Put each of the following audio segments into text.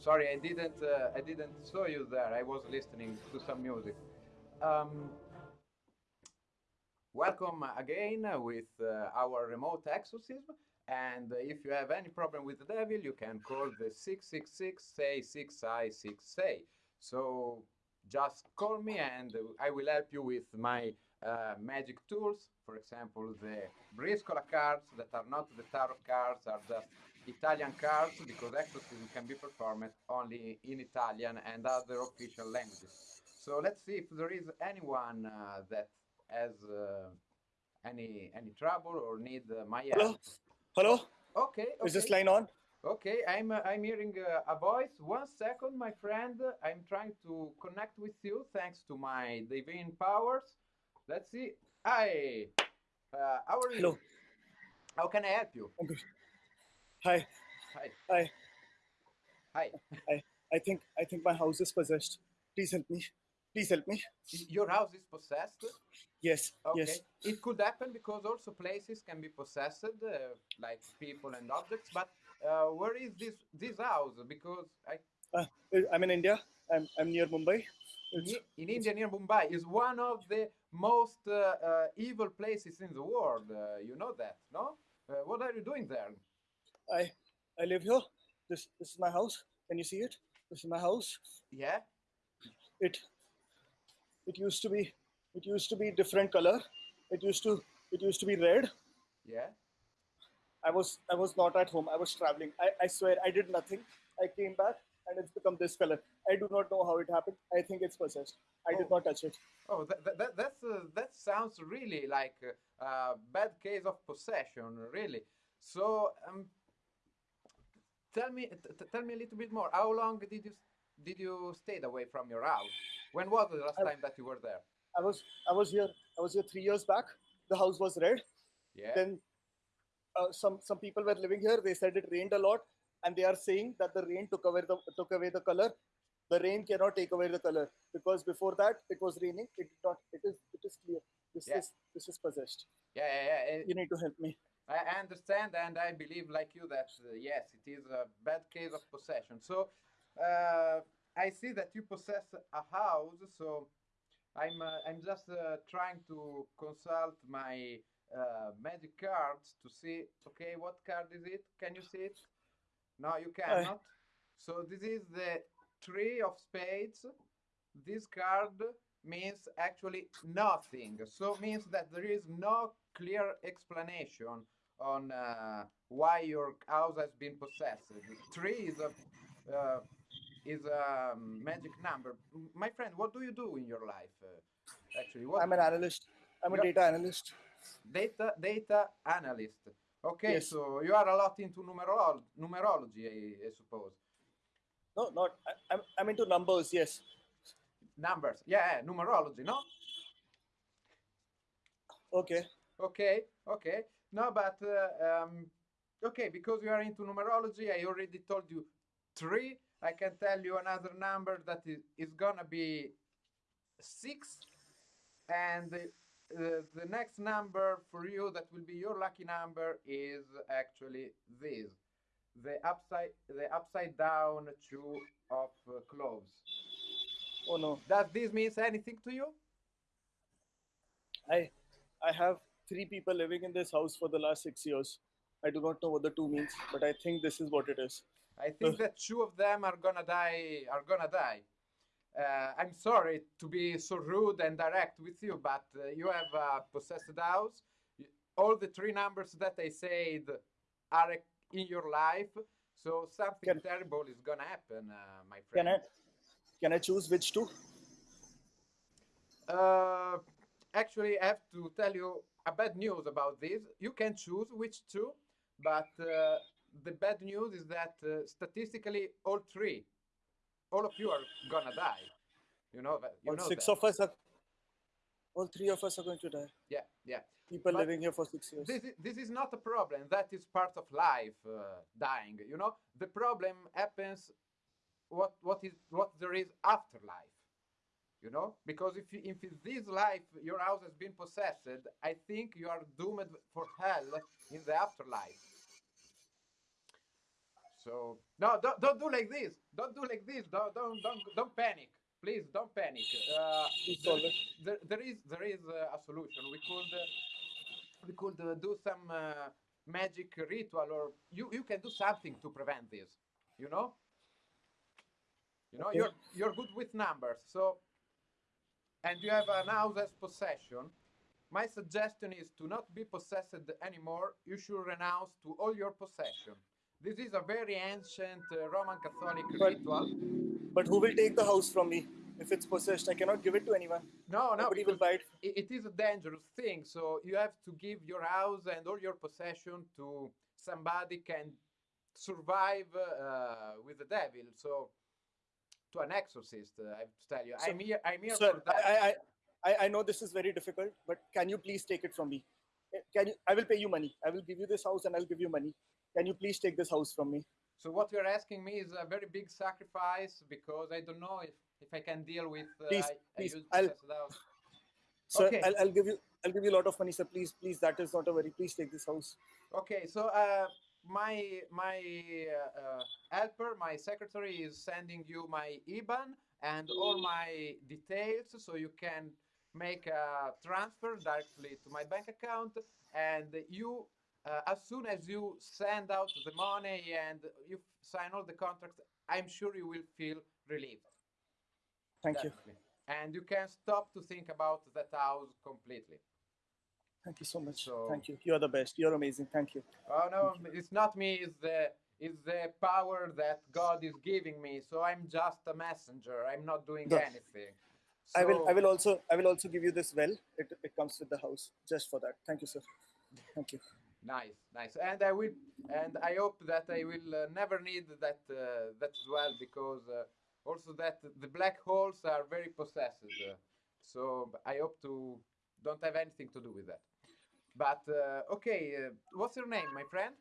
Sorry, I didn't. Uh, I didn't saw you there. I was listening to some music. Um, welcome again with uh, our remote exorcism. And if you have any problem with the devil, you can call the 666 say 6 I 6 say. So just call me and I will help you with my uh, magic tools. For example, the Briscola cards that are not the tarot cards are just Italian cards because exorcism can be performed only in Italian and other official languages. So let's see if there is anyone uh, that has uh, any any trouble or need uh, my help. Hello? Hello? Okay, okay. Is this line on? Okay, I'm uh, I'm hearing uh, a voice. One second, my friend. I'm trying to connect with you thanks to my divine powers. Let's see. Hi. Uh, how are you? Hello. How can I help you? Hi. Hi. Hi. Hi. I, I think I think my house is possessed. Please help me. Please help me. Your house is possessed. Yes. Okay. Yes. It could happen because also places can be possessed, uh, like people and objects. But uh, where is this this house? Because I Uh, I'm in India. I'm I'm near Mumbai. in, It's, in India near Mumbai is one of the most uh, uh, evil places in the world. Uh, you know that, no? Uh, what are you doing there? I I live here. This this is my house. Can you see it? This is my house. Yeah. It it used to be it used to be different color. It used to it used to be red. Yeah. I was I was not at home. I was traveling. I, I swear I did nothing. I came back and it's become this color. I do not know how it happened. I think it's possessed. I did Oh. not touch it. Oh, that, that, that that's uh, that sounds really like a, a bad case of possession, really. So, um, tell me, tell me a little bit more. How long did you did you stayed away from your house? When was the last I- time that you were there? I was I was here I was here three years back. The house was red. Yeah. Then uh, some some people were living here. They said it rained a lot, and they are saying that the rain took away the took away the color. The rain cannot take away the color because before that it was raining. It did not. It is it is clear. This Yeah. is this is possessed. yeah, yeah, yeah. eh, You need to help me. I understand, and I believe, like you, that uh, yes, it is a bad case of possession. So, uh, I see that you possess a house. So, I'm uh, I'm just uh, trying to consult my uh, magic cards to see. Okay, what card is it? Can you see it? No, you cannot. So this is the three of spades. This card means actually nothing. So means that there is no clear explanation on uh, why your house has been possessed. Three is a uh, is a magic number. My friend, what do you do in your life? Uh, actually, what I'm an analyst. I'm a data analyst. data data analyst. Okay, Yes. so you are a lot into numerol- numerology, I, I suppose. No, not. I, I'm I'm into numbers. Yes. Numbers, yeah, numerology, no? Okay. Okay, okay. No, but uh, um, okay, because you are into numerology, I already told you three. I can tell you another number that is, is gonna be six, and the, uh, the next number for you that will be your lucky number is actually this, the upside the upside down two of uh, cloves. Oh no. Does this mean anything to you? I I have three people living in this house for the last six years. I do not know what the two means, but I think this is what it is. I think that two of them are gonna die. Are gonna die. Uh, I'm sorry to be so rude and direct with you, but uh, you have a possessed house. All the three numbers that I said are in your life, so something Can- terrible is gonna happen, uh, my Can friend. I can I choose which two? Uh, actually, I have to tell you a bad news about this. You can choose which two, but uh, the bad news is that uh, statistically, all three, all of you are gonna die. You know that. You All know six that. of us are. All three of us are going to die. Yeah, yeah. People But living here for six years. This is, this is not a problem. That is part of life, uh, dying. You know, the problem happens. What what is what there is after life. You know, because if you, if in this life your house has been possessed, I think you are doomed for hell in the afterlife. So no, don't don't do like this. Don't do like this. Don't don't don't don't panic. Please don't panic. Uh, there, there, there is there is uh, a solution. We could uh, we could uh, do some uh, magic ritual, or you you can do something to prevent this. You know. You know Okay. you're you're good with numbers, so and you have an house as possession. My suggestion is to not be possessed anymore. You should renounce to all your possession. This is a very ancient uh, Roman Catholic But- ritual. But who will take the house from me if it's possessed? I cannot give it to anyone. No, no, Nobody will buy it. it, it is a dangerous thing. So you have to give your house and all your possession to somebody can survive uh, with the devil. So to an exorcist, uh, I have to tell you, So- I'm here. I'm here Sir, for that. I, I, I, I know this is very difficult, but can you please take it from me? Eh, Can you? I will pay you money. I will give you this house and I'll give you money. Can you please take this house from me? So what you're asking me is a very big sacrifice because I don't know if, if I can deal with. Uh, Please, I, please, I I'll. Sir, Okay. I'll, I'll give you. I'll give you a lot of money, sir. Please, please. That is not a very. Please take this house. Okay, so uh, my my uh, uh, helper, my secretary, is sending you my IBAN and all my details, so you can make a transfer directly to my bank account. And you, uh, as soon as you send out the money and you f- sign all the contracts, I'm sure you will feel relieved. Thank you. And you can stop to think about that house completely. Thank you so much. So- Thank you. You are the best. You're amazing. Thank you. Oh no, it's not me. It's the it's the power that God is giving me. So I'm just a messenger. I'm not doing anything. I will. I will also. I will also give you this well. It, it comes with the house. Just for that. Thank you, sir. Thank you. Nice, nice. And I will, and I hope that I will uh, never need that uh, that as well because uh, also that the black holes are very possessive. so I hope to don't have anything to do with that. But uh, okay, uh, what's your name, my friend?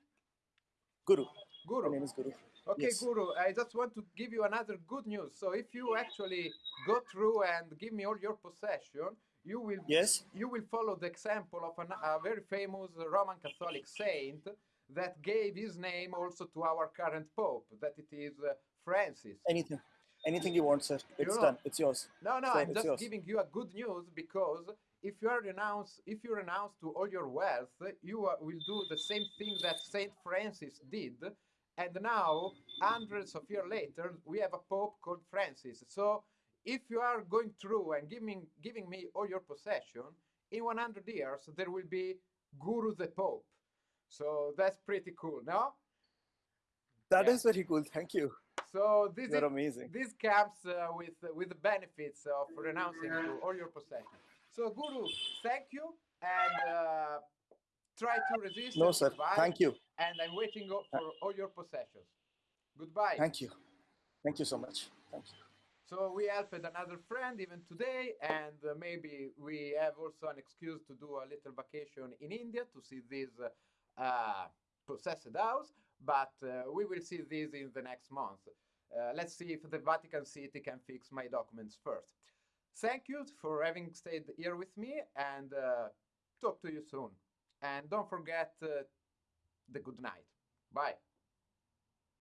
Guru. Guru. My name is Guru. Okay, Yes. Guru, I just want to give you another good news. So if you actually go through and give me all your possession, you will Yes. you will follow the example of an, a very famous Roman Catholic saint that gave his name also to our current pope, that it is uh, Francis. Anything. Anything you want, sir. It's know- done. It's yours. No, no, Sir, I'm just yours. giving you a good news because if you are renounce, if you renounce to all your wealth, you are, will do the same thing that Saint Francis did. And now, hundreds of years later, we have a pope called Francis. So, if you are going through and giving giving me all your possession, in 100 years there will be Guru the Pope. So that's pretty cool, no? That is Yeah. very cool. Thank you. So this You're is amazing. this comes uh, with with the benefits of renouncing to all your possessions. So, Guru, thank you, and uh, try to resist. No, sir. survive, Thank you. And I'm waiting for all your possessions. Goodbye. Thank you. Thank you so much. Thank you. So we helped another friend even today, and uh, maybe we have also an excuse to do a little vacation in India to see this uh, uh, possessed house. But uh, we will see this in the next month. Uh, let's see if the Vatican City can fix my documents first. Thank you for having stayed here with me, and uh, talk to you soon. And don't forget uh, the good night. Bye.